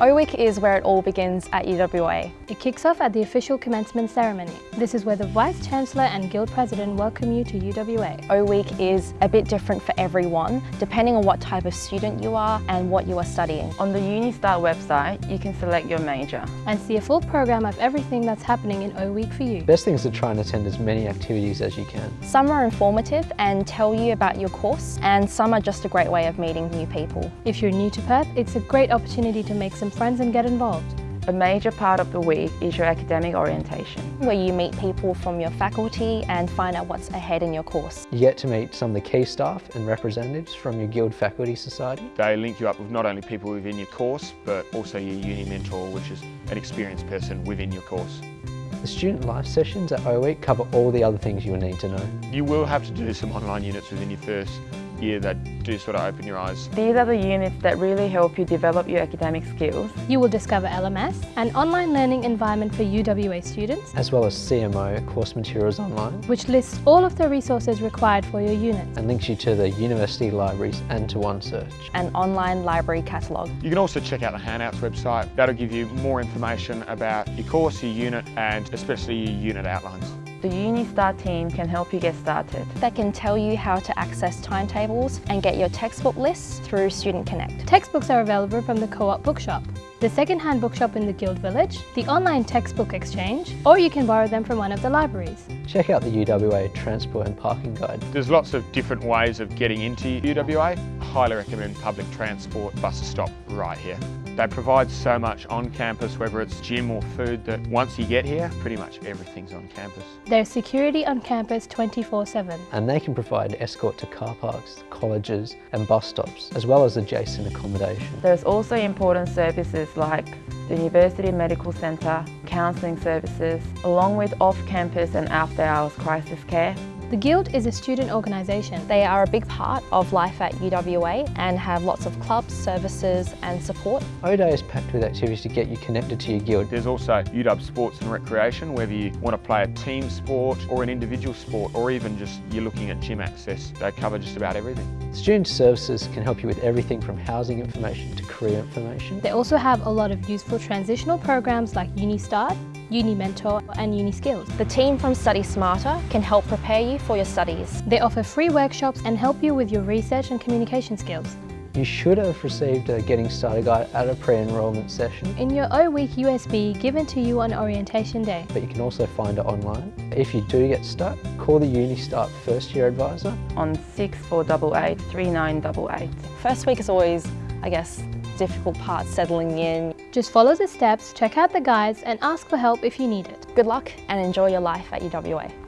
O Week is where it all begins at UWA. It kicks off at the official commencement ceremony. This is where the Vice Chancellor and Guild President welcome you to UWA. O Week is a bit different for everyone, depending on what type of student you are and what you are studying. On the UniStart website, you can select your major. And see a full program of everything that's happening in O Week for you. Best thing is to try and attend as many activities as you can. Some are informative and tell you about your course, and some are just a great way of meeting new people. If you're new to Perth, it's a great opportunity to make some friends and get involved. A major part of the week is your academic orientation. Where you meet people from your faculty and find out what's ahead in your course. You get to meet some of the key staff and representatives from your Guild Faculty Society. They link you up with not only people within your course, but also your uni mentor, which is an experienced person within your course. The student life sessions at O Week cover all the other things you will need to know. You will have to do some online units within your first year that do sort of open your eyes. These are the units that really help you develop your academic skills. You will discover LMS, an online learning environment for UWA students, as well as CMO, Course Materials Online, which lists all of the resources required for your unit. And links you to the university libraries and to OneSearch. An online library catalogue. You can also check out the Handouts website. That'll give you more information about your course, your unit, and especially your unit outlines. The UniStart team can help you get started. They can tell you how to access timetables and get your textbook lists through Student Connect. Textbooks are available from the Co-op Bookshop, the second-hand bookshop in the Guild Village, the online textbook exchange, or you can borrow them from one of the libraries. Check out the UWA Transport and Parking Guide. There's lots of different ways of getting into UWA. I highly recommend public transport. bus stop right here. They provide so much on campus, whether it's gym or food, that once you get here, pretty much everything's on campus. There's security on campus 24-7. And they can provide escort to car parks, colleges and bus stops, as well as adjacent accommodation. There's also important services like the University Medical Centre, counselling services, along with off-campus and after-hours crisis care. The Guild is a student organisation. They are a big part of life at UWA and have lots of clubs, services and support. O-Day is packed with activities to get you connected to your Guild. There's also UW Sports and Recreation, whether you want to play a team sport or an individual sport or even just you're looking at gym access. They cover just about everything. Student services can help you with everything from housing information to career information. They also have a lot of useful transitional programs like UniStart, Uni Mentor and Uni Skills. The team from Study Smarter can help prepare you for your studies. They offer free workshops and help you with your research and communication skills. You should have received a Getting Started guide at a pre-enrolment session. In your O-Week USB given to you on orientation day. But you can also find it online. If you do get stuck, call the UniStart first year advisor. On 6488 3988. First week is always, I guess, difficult part settling in. Just follow the steps, check out the guides and ask for help if you need it. Good luck and enjoy your life at UWA.